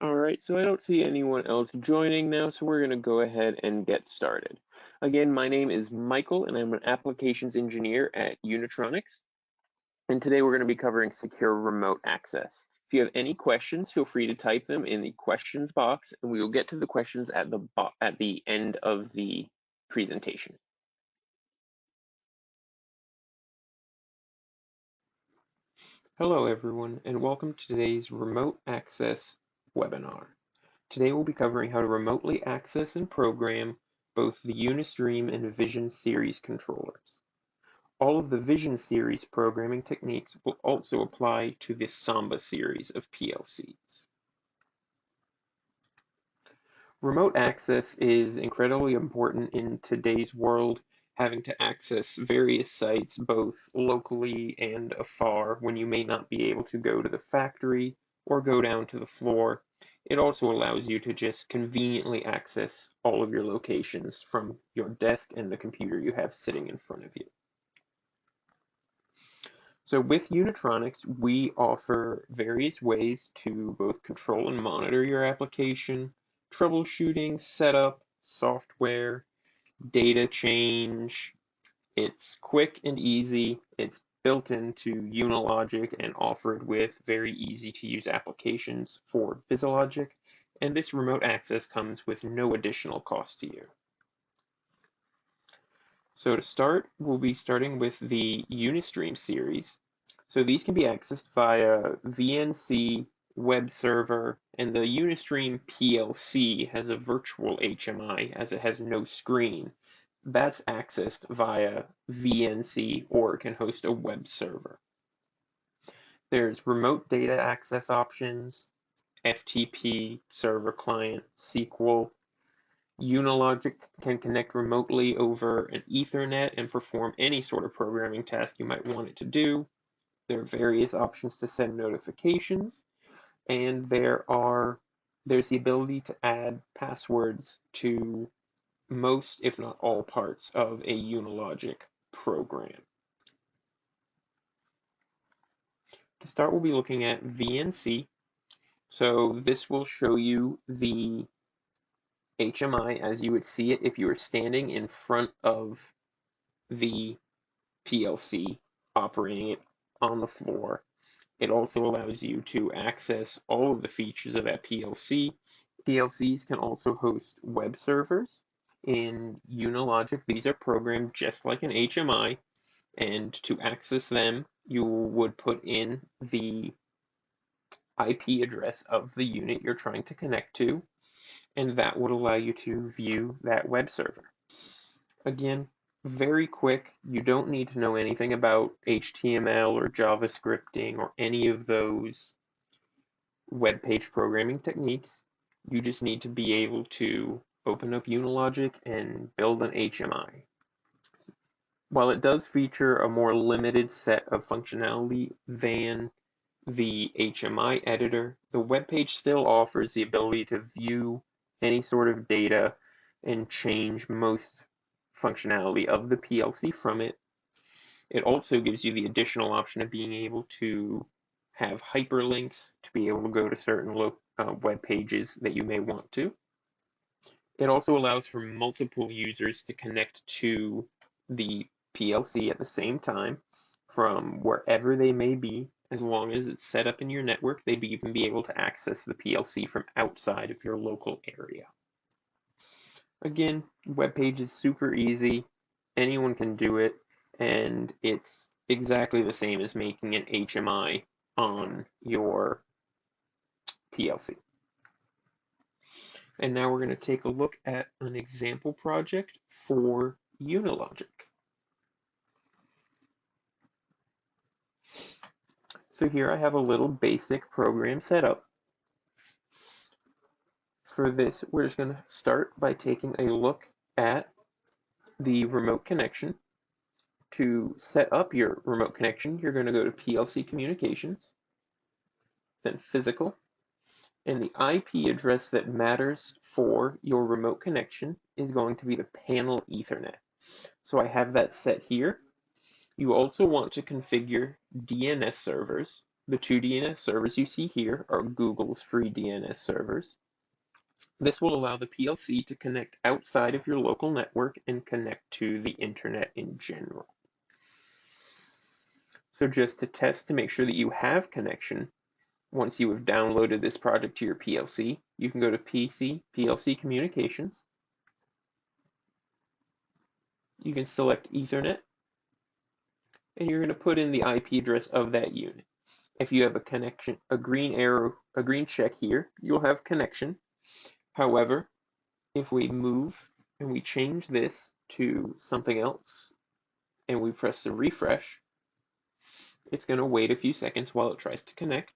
All right, so I don't see anyone else joining now, so we're going to go ahead and get started. Again, my name is Michael, and I'm an applications engineer at Unitronics. And today we're going to be covering secure remote access. If you have any questions, feel free to type them in the questions box, and we will get to the questions at the at the end of the presentation. Hello everyone, and welcome to today's remote access webinar. Today we'll be covering how to remotely access and program both the Unistream and Vision series controllers. All of the Vision series programming techniques will also apply to this Samba series of PLCs. Remote access is incredibly important in today's world, having to access various sites both locally and afar when you may not be able to go to the factory or go down to the floor it also allows you to just conveniently access all of your locations from your desk and the computer you have sitting in front of you. So with Unitronics, we offer various ways to both control and monitor your application, troubleshooting, setup, software, data change. It's quick and easy. It's built into Unilogic and offered with very easy to use applications for VisiLogic, and this remote access comes with no additional cost to you. So to start, we'll be starting with the Unistream series. So these can be accessed via VNC, web server, and the Unistream PLC has a virtual HMI as it has no screen that's accessed via VNC or it can host a web server. There's remote data access options, FTP, server client, SQL. Unilogic can connect remotely over an Ethernet and perform any sort of programming task you might want it to do. There are various options to send notifications, and there are there's the ability to add passwords to most, if not all parts of a Unilogic program. To start, we'll be looking at VNC. So this will show you the HMI as you would see it if you were standing in front of the PLC operating it on the floor. It also allows you to access all of the features of that PLC. PLCs can also host web servers in Unilogic, these are programmed just like an HMI, and to access them, you would put in the IP address of the unit you're trying to connect to, and that would allow you to view that web server. Again, very quick. You don't need to know anything about HTML or JavaScripting or any of those web page programming techniques. You just need to be able to open up Unilogic and build an HMI. While it does feature a more limited set of functionality than the HMI editor, the web page still offers the ability to view any sort of data and change most functionality of the PLC from it. It also gives you the additional option of being able to have hyperlinks to be able to go to certain uh, web pages that you may want to. It also allows for multiple users to connect to the PLC at the same time from wherever they may be, as long as it's set up in your network, they'd even be able to access the PLC from outside of your local area. Again, web page is super easy. Anyone can do it, and it's exactly the same as making an HMI on your PLC. And now we're going to take a look at an example project for Unilogic. So here I have a little basic program set up. For this, we're just going to start by taking a look at the remote connection. To set up your remote connection, you're going to go to PLC Communications, then Physical, and the IP address that matters for your remote connection is going to be the panel Ethernet. So I have that set here. You also want to configure DNS servers The two DNS servers you see here are Google's free DNS servers. This will allow the PLC to connect outside of your local network and connect to the internet in general. So just to test to make sure that you have connection, once you have downloaded this project to your PLC, you can go to PC, PLC Communications. You can select Ethernet, and you're going to put in the IP address of that unit. If you have a connection, a green arrow, a green check here, you'll have connection. However, if we move and we change this to something else, and we press the refresh, it's going to wait a few seconds while it tries to connect.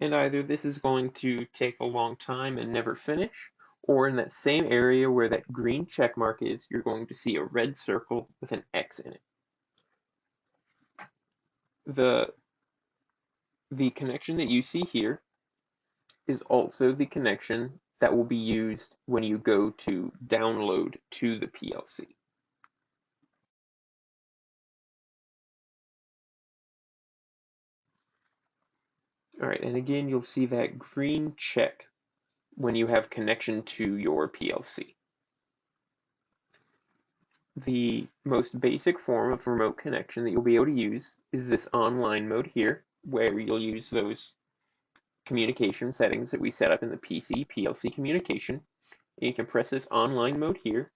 And either this is going to take a long time and never finish, or in that same area where that green check mark is, you're going to see a red circle with an X in it. The, the connection that you see here is also the connection that will be used when you go to download to the PLC. All right, and again, you'll see that green check when you have connection to your PLC. The most basic form of remote connection that you'll be able to use is this online mode here, where you'll use those communication settings that we set up in the PC PLC communication. And you can press this online mode here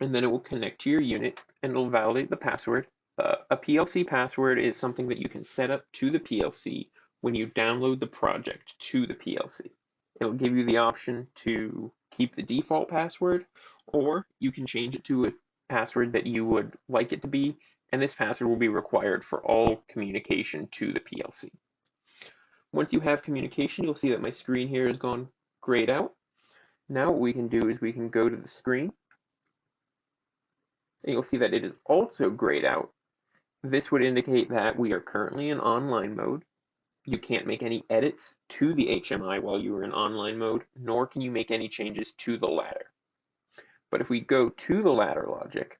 and then it will connect to your unit and it'll validate the password. Uh, a PLC password is something that you can set up to the PLC when you download the project to the PLC. It'll give you the option to keep the default password or you can change it to a password that you would like it to be and this password will be required for all communication to the PLC. Once you have communication, you'll see that my screen here has gone grayed out. Now what we can do is we can go to the screen and you'll see that it is also grayed out. This would indicate that we are currently in online mode. You can't make any edits to the HMI while you are in online mode, nor can you make any changes to the ladder. But if we go to the ladder logic,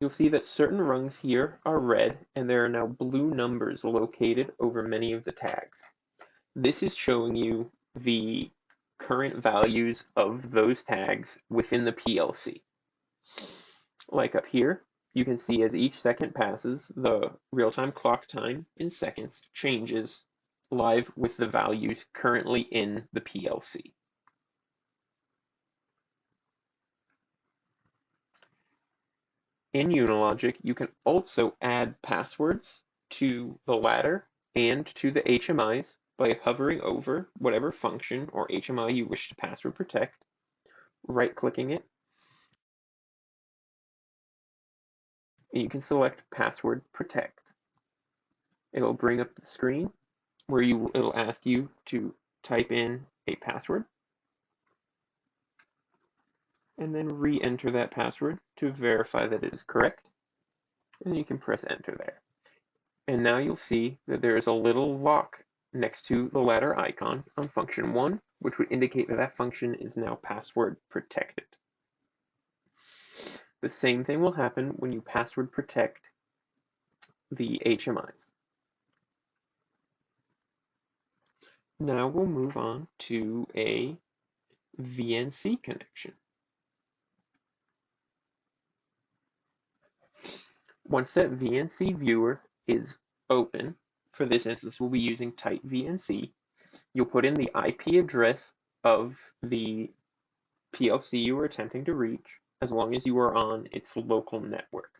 You'll see that certain rungs here are red and there are now blue numbers located over many of the tags. This is showing you the current values of those tags within the PLC. Like up here, you can see as each second passes, the real-time clock time in seconds changes live with the values currently in the PLC. In Unilogic, you can also add passwords to the ladder and to the HMIs by hovering over whatever function or HMI you wish to password protect, right-clicking it, and you can select Password Protect. It'll bring up the screen where you it'll ask you to type in a password and then re-enter that password to verify that it is correct. And you can press enter there. And now you'll see that there is a little lock next to the ladder icon on function 1, which would indicate that that function is now password protected. The same thing will happen when you password protect the HMIs. Now we'll move on to a VNC connection. Once that VNC viewer is open, for this instance, we'll be using TightVNC, you'll put in the IP address of the PLC you are attempting to reach, as long as you are on its local network.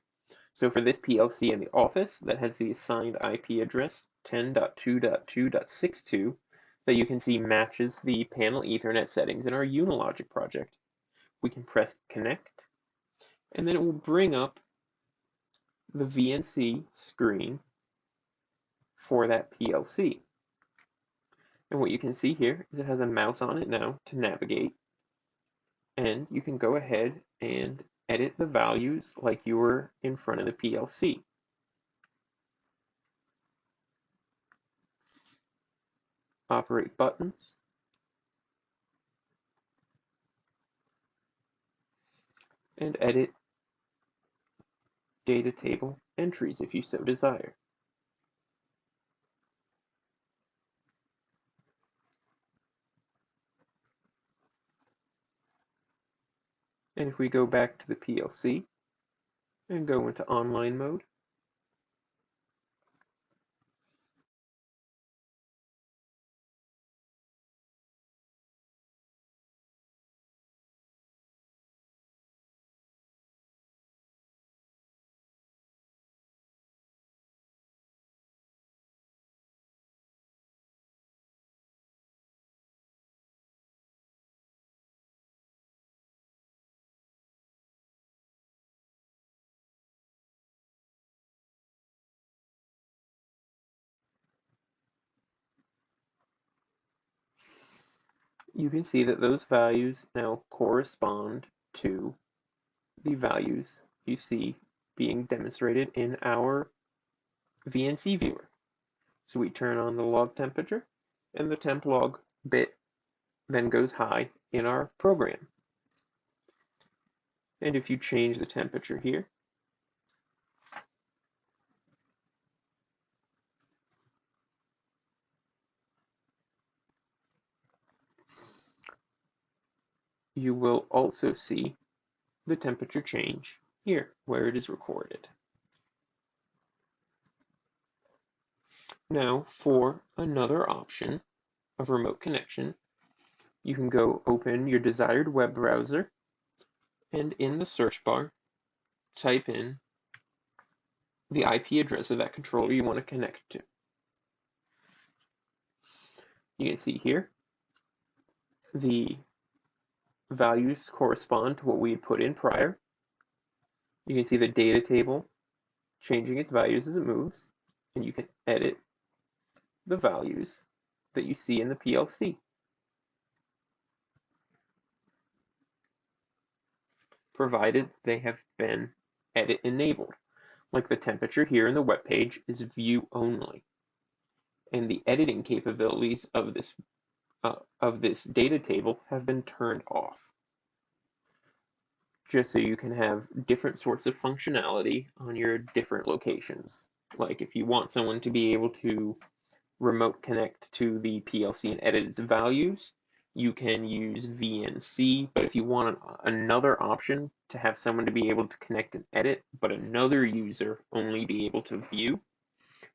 So for this PLC in the office that has the assigned IP address 10.2.2.62 that you can see matches the panel Ethernet settings in our Unilogic project, we can press connect, and then it will bring up the VNC screen for that PLC. And what you can see here is it has a mouse on it now to navigate. And you can go ahead and edit the values like you were in front of the PLC. operate buttons, and edit data table entries if you so desire. And if we go back to the PLC and go into online mode, you can see that those values now correspond to the values you see being demonstrated in our VNC viewer. So we turn on the log temperature and the temp log bit then goes high in our program. And if you change the temperature here, you will also see the temperature change here where it is recorded. Now for another option of remote connection, you can go open your desired web browser and in the search bar, type in the IP address of that controller you want to connect to. You can see here the values correspond to what we had put in prior. You can see the data table changing its values as it moves, and you can edit the values that you see in the PLC. provided they have been edit enabled, like the temperature here in the web page is view only. And the editing capabilities of this uh, of this data table have been turned off. Just so you can have different sorts of functionality on your different locations. Like if you want someone to be able to remote connect to the PLC and edit its values, you can use VNC, but if you want another option to have someone to be able to connect and edit, but another user only be able to view,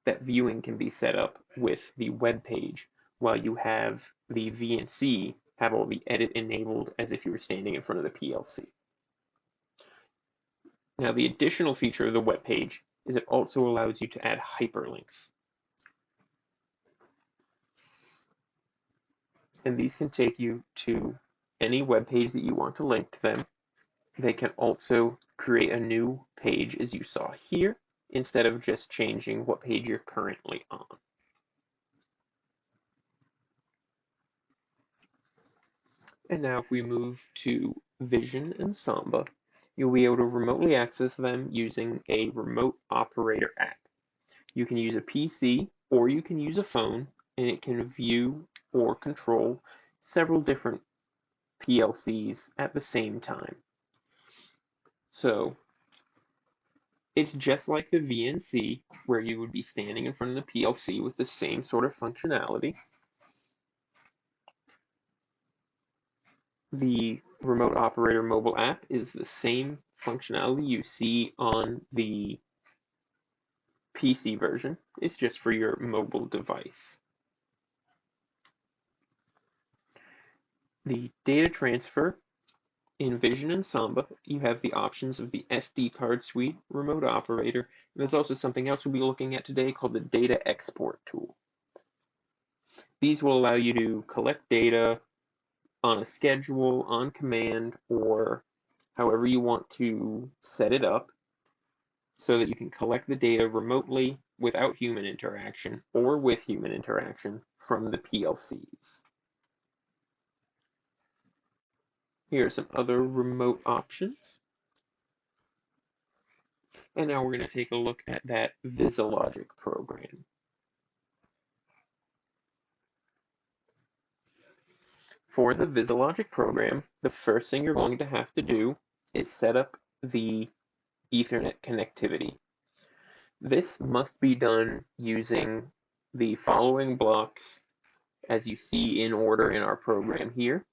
that viewing can be set up with the web page while you have the VNC have all the edit enabled as if you were standing in front of the PLC. Now the additional feature of the web page is it also allows you to add hyperlinks. And these can take you to any web page that you want to link to them. They can also create a new page as you saw here, instead of just changing what page you're currently on. And now if we move to Vision and Samba, you'll be able to remotely access them using a remote operator app. You can use a PC or you can use a phone and it can view or control several different PLCs at the same time. So it's just like the VNC where you would be standing in front of the PLC with the same sort of functionality. The remote operator mobile app is the same functionality you see on the PC version. It's just for your mobile device. The data transfer in Vision and Samba, you have the options of the SD card suite, remote operator, and there's also something else we'll be looking at today called the data export tool. These will allow you to collect data on a schedule, on command, or however you want to set it up so that you can collect the data remotely without human interaction or with human interaction from the PLCs. Here are some other remote options. And now we're going to take a look at that VisiLogic program. For the VisiLogic program, the first thing you're going to have to do is set up the Ethernet connectivity. This must be done using the following blocks as you see in order in our program here.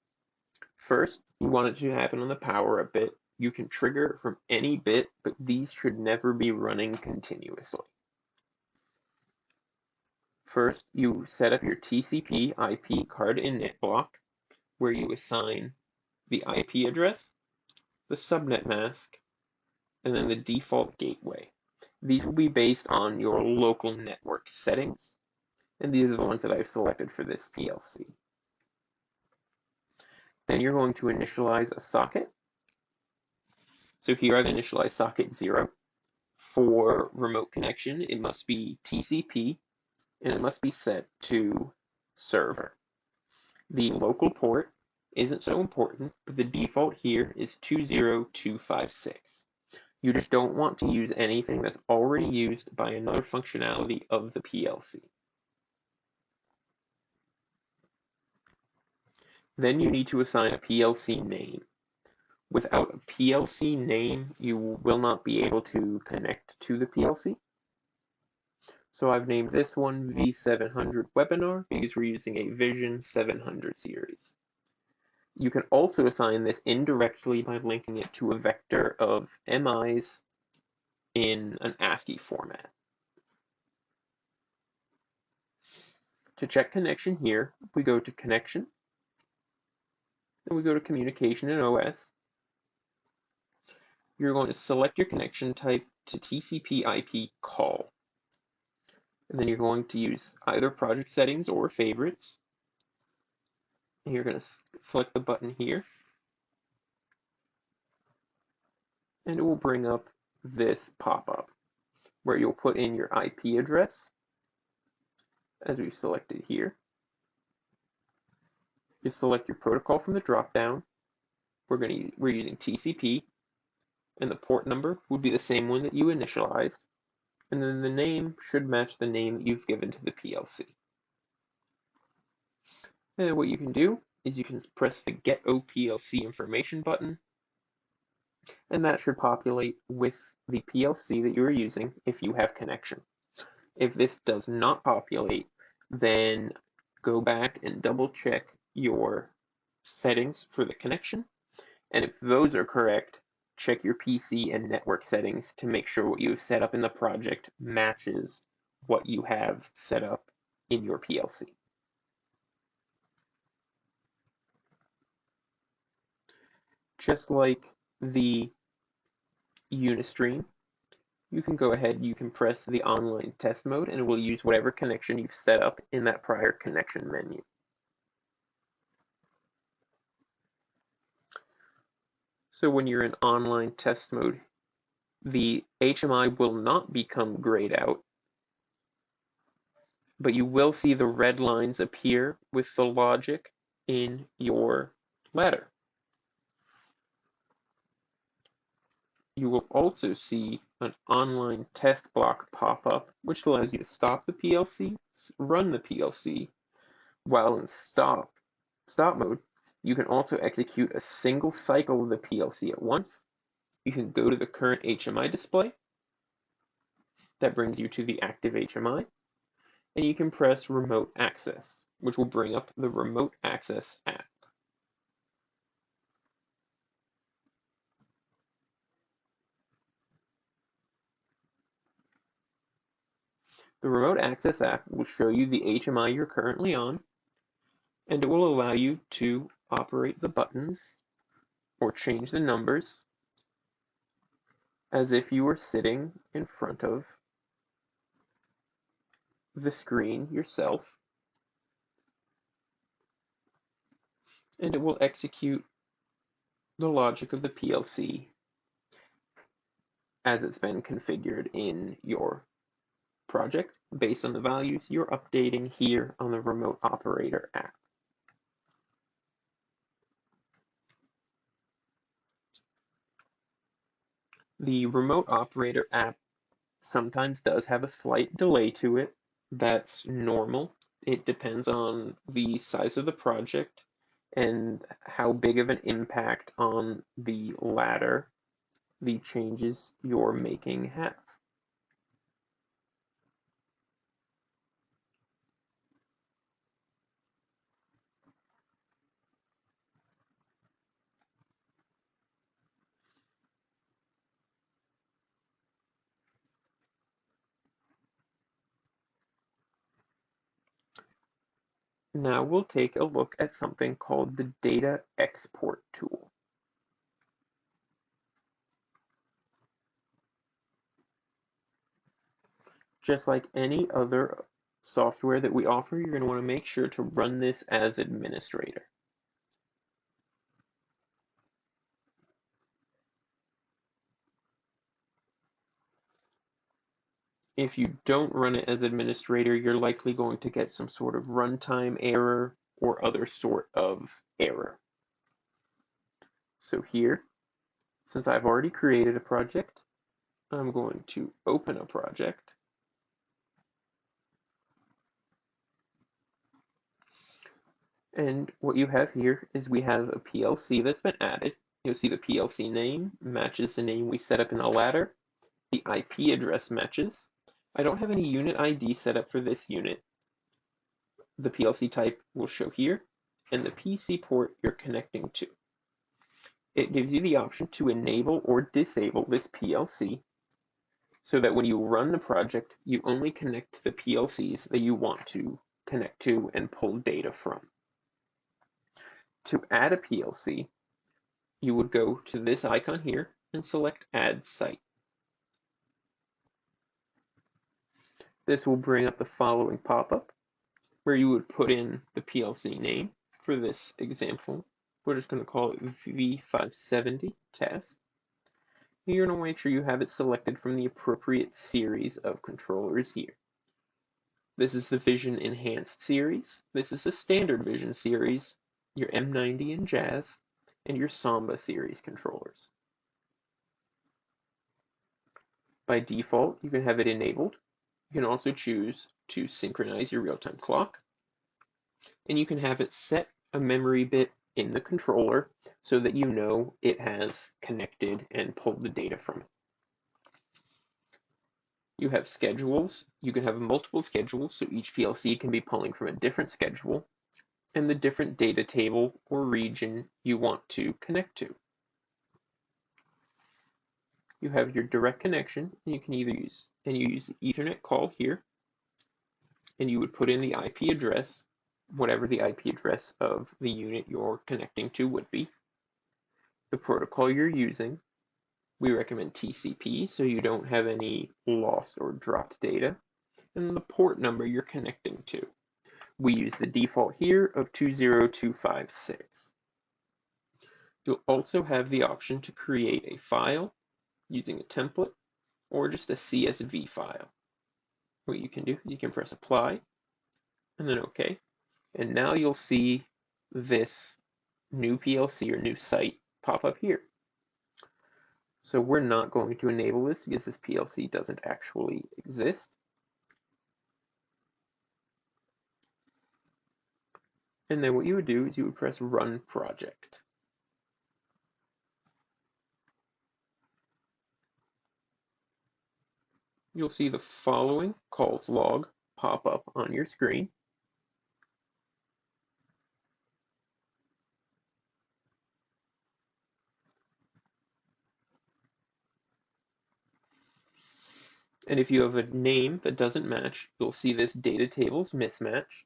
First, you want it to happen on the power up bit. You can trigger from any bit, but these should never be running continuously. First, you set up your TCP IP card init block where you assign the IP address, the subnet mask, and then the default gateway. These will be based on your local network settings, and these are the ones that I've selected for this PLC. Then you're going to initialize a socket. So here I've initialized socket 0. For remote connection, it must be TCP and it must be set to server. The local port isn't so important, but the default here is 20256. You just don't want to use anything that's already used by another functionality of the PLC. Then you need to assign a PLC name. Without a PLC name, you will not be able to connect to the PLC. So I've named this one V700 webinar because we're using a Vision 700 series. You can also assign this indirectly by linking it to a vector of MIs in an ASCII format. To check connection here, we go to connection, then we go to communication in OS. You're going to select your connection type to TCP IP call. And then you're going to use either project settings or favorites. And you're going to select the button here. And it will bring up this pop-up where you'll put in your IP address as we've selected here. You select your protocol from the drop-down. We're going to we're using TCP, and the port number would be the same one that you initialized and then the name should match the name you've given to the PLC. And what you can do is you can press the Get OPLC Information button, and that should populate with the PLC that you're using if you have connection. If this does not populate, then go back and double check your settings for the connection, and if those are correct, check your PC and network settings to make sure what you have set up in the project matches what you have set up in your PLC. Just like the Unistream, you can go ahead, you can press the online test mode and it will use whatever connection you've set up in that prior connection menu. So when you're in online test mode, the HMI will not become grayed out, but you will see the red lines appear with the logic in your ladder. You will also see an online test block pop up, which allows you to stop the PLC, run the PLC, while in stop, stop mode, you can also execute a single cycle of the PLC at once. You can go to the current HMI display. That brings you to the active HMI. And you can press remote access, which will bring up the remote access app. The remote access app will show you the HMI you're currently on, and it will allow you to operate the buttons or change the numbers as if you were sitting in front of the screen yourself and it will execute the logic of the PLC as it's been configured in your project based on the values you're updating here on the remote operator app. The remote operator app sometimes does have a slight delay to it. That's normal. It depends on the size of the project and how big of an impact on the ladder the changes you're making have. Now we'll take a look at something called the Data Export tool. Just like any other software that we offer, you're going to want to make sure to run this as administrator. If you don't run it as administrator, you're likely going to get some sort of runtime error or other sort of error. So here, since I've already created a project, I'm going to open a project. And what you have here is we have a PLC that's been added. You'll see the PLC name matches the name we set up in the ladder. The IP address matches. I don't have any unit ID set up for this unit. The PLC type will show here, and the PC port you're connecting to. It gives you the option to enable or disable this PLC so that when you run the project, you only connect to the PLCs that you want to connect to and pull data from. To add a PLC, you would go to this icon here and select Add Site. This will bring up the following pop-up where you would put in the PLC name. For this example, we're just going to call it V570 test. You're going to make sure you have it selected from the appropriate series of controllers here. This is the Vision Enhanced series. This is the Standard Vision series, your M90 and Jazz, and your Samba series controllers. By default, you can have it enabled you can also choose to synchronize your real-time clock. And you can have it set a memory bit in the controller so that you know it has connected and pulled the data from it. You have schedules. You can have multiple schedules, so each PLC can be pulling from a different schedule and the different data table or region you want to connect to you have your direct connection. And you can either use, and you use the Ethernet call here, and you would put in the IP address, whatever the IP address of the unit you're connecting to would be. The protocol you're using, we recommend TCP so you don't have any lost or dropped data, and the port number you're connecting to. We use the default here of 20256. You'll also have the option to create a file using a template or just a CSV file. What you can do is you can press apply and then OK. And now you'll see this new PLC or new site pop up here. So we're not going to enable this because this PLC doesn't actually exist. And then what you would do is you would press run project. You'll see the following calls log pop up on your screen. And if you have a name that doesn't match, you'll see this data tables mismatched.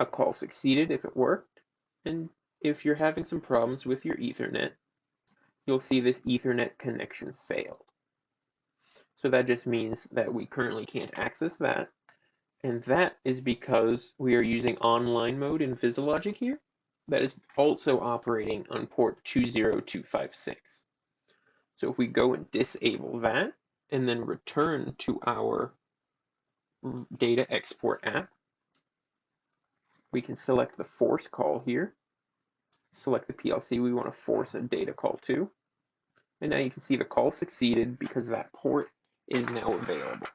A call succeeded if it worked. And if you're having some problems with your Ethernet, you'll see this Ethernet connection failed. So that just means that we currently can't access that. And that is because we are using online mode in VisiLogic here. That is also operating on port 20256. So if we go and disable that and then return to our data export app, we can select the force call here, select the PLC we want to force a data call to, and now you can see the call succeeded because that port is now available.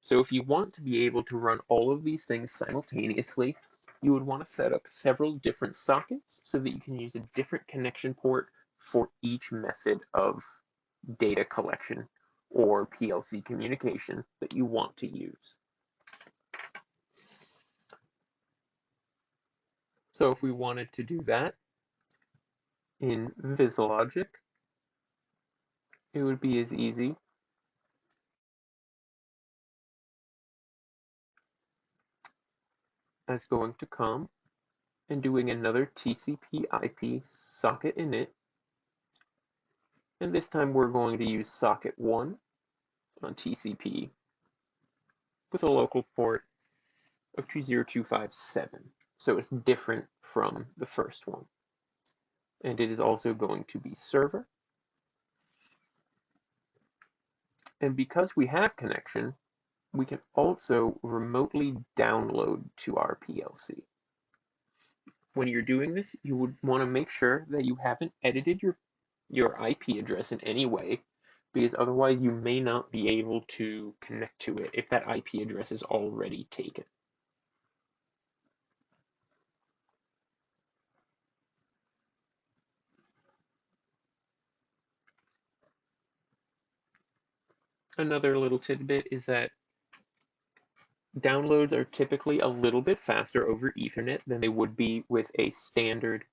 So if you want to be able to run all of these things simultaneously, you would want to set up several different sockets so that you can use a different connection port for each method of data collection or PLC communication that you want to use. So if we wanted to do that in VisiLogic, it would be as easy as going to COM and doing another TCP IP socket init. And this time we're going to use socket 1 on TCP with a local port of 20257. So it's different from the first one. And it is also going to be server. And because we have connection, we can also remotely download to our PLC. When you're doing this, you would want to make sure that you haven't edited your, your IP address in any way, because otherwise you may not be able to connect to it if that IP address is already taken. Another little tidbit is that downloads are typically a little bit faster over Ethernet than they would be with a standard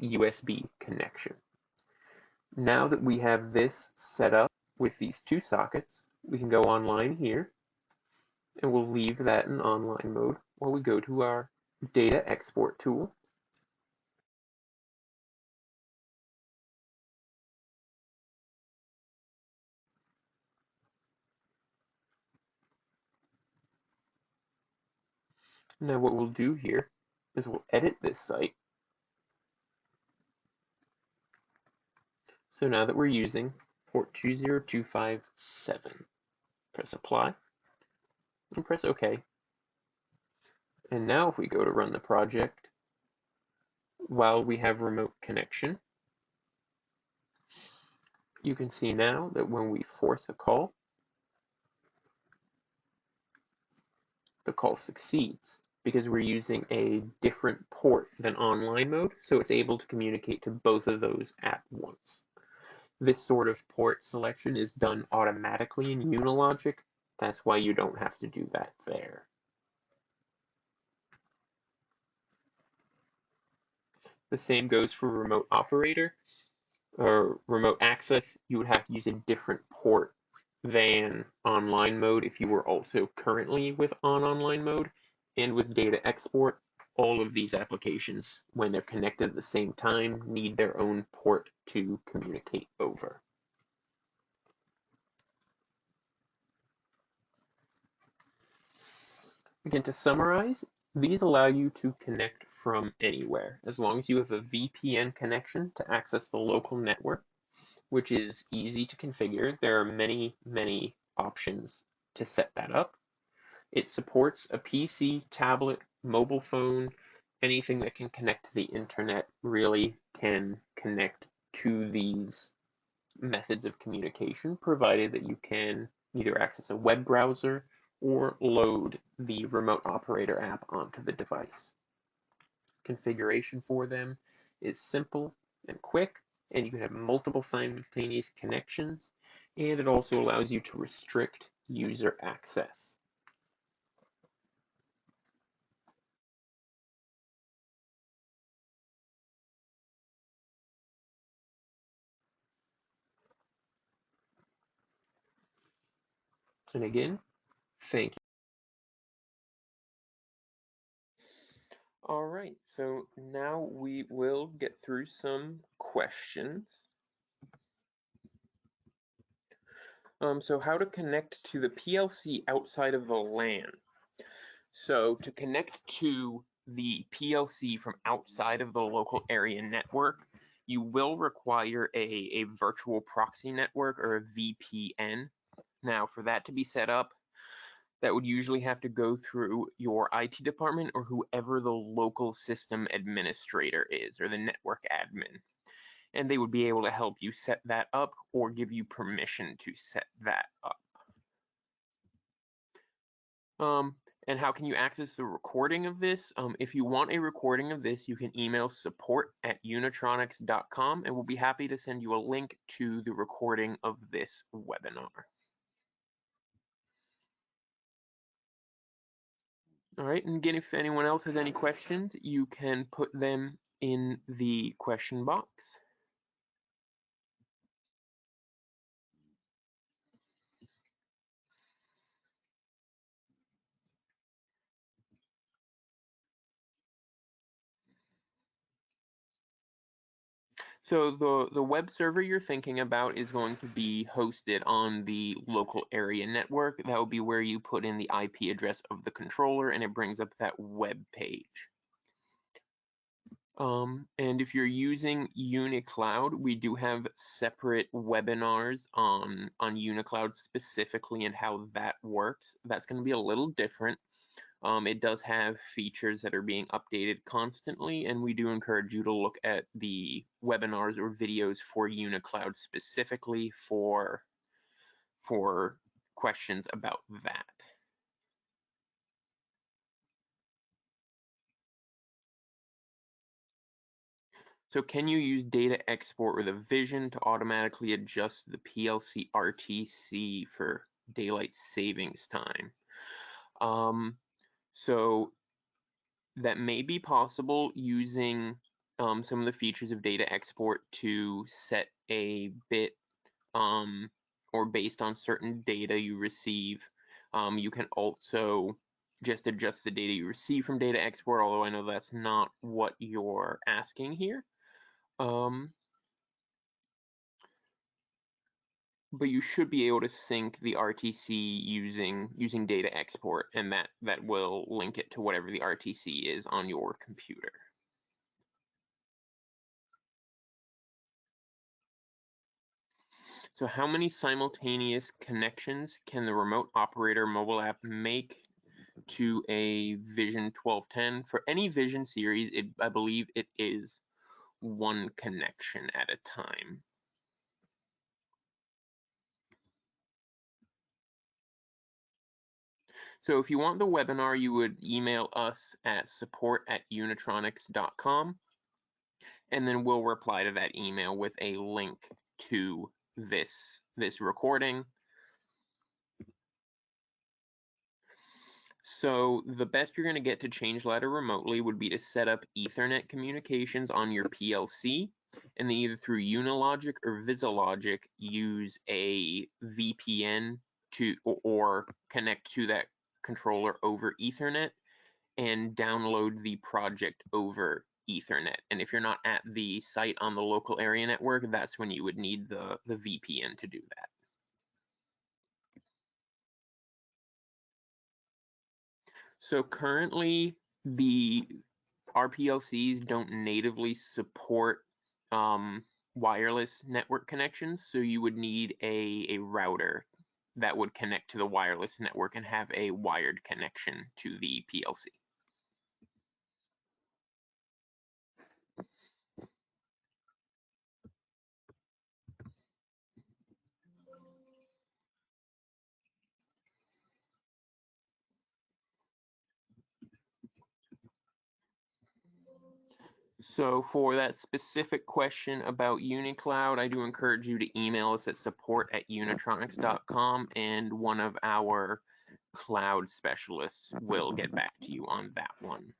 USB connection. Now that we have this set up with these two sockets, we can go online here and we'll leave that in online mode while we go to our data export tool Now what we'll do here is we'll edit this site. So now that we're using port 20257, press apply and press OK. And now if we go to run the project, while we have remote connection, you can see now that when we force a call, the call succeeds because we're using a different port than online mode, so it's able to communicate to both of those at once. This sort of port selection is done automatically in Unilogic, that's why you don't have to do that there. The same goes for remote operator or remote access. You would have to use a different port than online mode if you were also currently with on online mode and with data export, all of these applications, when they're connected at the same time, need their own port to communicate over. Again, to summarize, these allow you to connect from anywhere, as long as you have a VPN connection to access the local network, which is easy to configure. There are many, many options to set that up. It supports a PC, tablet, mobile phone, anything that can connect to the internet really can connect to these methods of communication, provided that you can either access a web browser or load the remote operator app onto the device. Configuration for them is simple and quick, and you can have multiple simultaneous connections, and it also allows you to restrict user access. And again, thank you. All right, so now we will get through some questions. Um, so how to connect to the PLC outside of the LAN. So to connect to the PLC from outside of the local area network, you will require a, a virtual proxy network or a VPN. Now, for that to be set up, that would usually have to go through your IT department or whoever the local system administrator is or the network admin. And they would be able to help you set that up or give you permission to set that up. Um, And how can you access the recording of this? Um, if you want a recording of this, you can email support at unitronics.com and we'll be happy to send you a link to the recording of this webinar. All right, and again, if anyone else has any questions, you can put them in the question box. So the, the web server you're thinking about is going to be hosted on the local area network. That will be where you put in the IP address of the controller and it brings up that web page. Um, and if you're using UniCloud, we do have separate webinars on, on UniCloud specifically and how that works. That's going to be a little different. Um, it does have features that are being updated constantly, and we do encourage you to look at the webinars or videos for UniCloud specifically for, for questions about that. So can you use data export with a vision to automatically adjust the PLC RTC for daylight savings time? Um, so that may be possible using um, some of the features of data export to set a bit um, or based on certain data you receive. Um, you can also just adjust the data you receive from data export, although I know that's not what you're asking here. Um, but you should be able to sync the RTC using using data export and that that will link it to whatever the RTC is on your computer. So how many simultaneous connections can the remote operator mobile app make to a Vision 1210? For any Vision series, it, I believe it is one connection at a time. So if you want the webinar, you would email us at support at unitronics.com and then we'll reply to that email with a link to this, this recording. So the best you're going to get to change ladder remotely would be to set up Ethernet communications on your PLC and then either through Unilogic or VisiLogic use a VPN to or connect to that controller over Ethernet and download the project over Ethernet. And if you're not at the site on the local area network, that's when you would need the, the VPN to do that. So currently the RPLCs don't natively support um, wireless network connections, so you would need a, a router that would connect to the wireless network and have a wired connection to the PLC. So for that specific question about UniCloud, I do encourage you to email us at support at unitronics.com and one of our cloud specialists will get back to you on that one.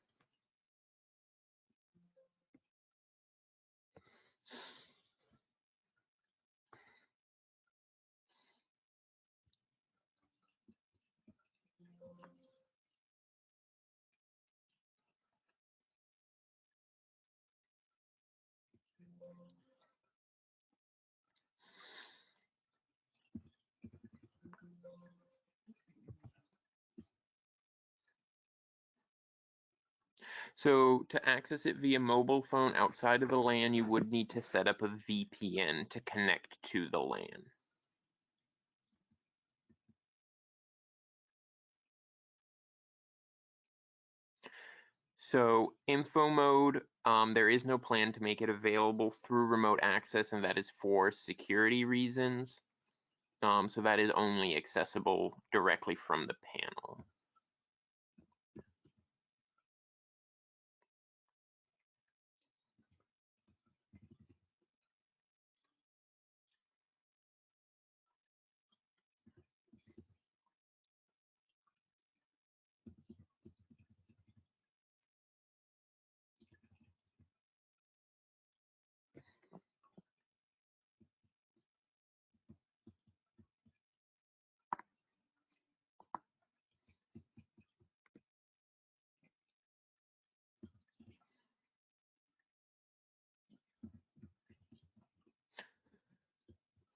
So to access it via mobile phone outside of the LAN, you would need to set up a VPN to connect to the LAN. So info mode, um, there is no plan to make it available through remote access, and that is for security reasons. Um, so that is only accessible directly from the panel.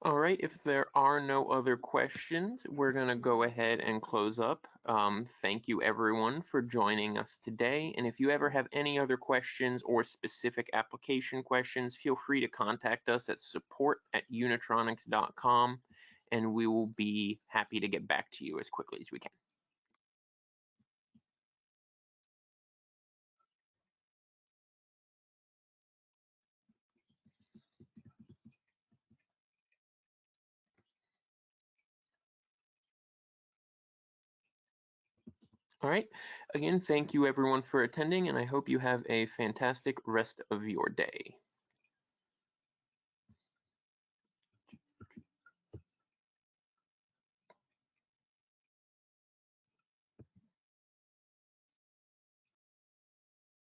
All right, if there are no other questions, we're going to go ahead and close up. Um, thank you everyone for joining us today. And if you ever have any other questions or specific application questions, feel free to contact us at support at unitronics.com and we will be happy to get back to you as quickly as we can. All right. Again, thank you everyone for attending, and I hope you have a fantastic rest of your day.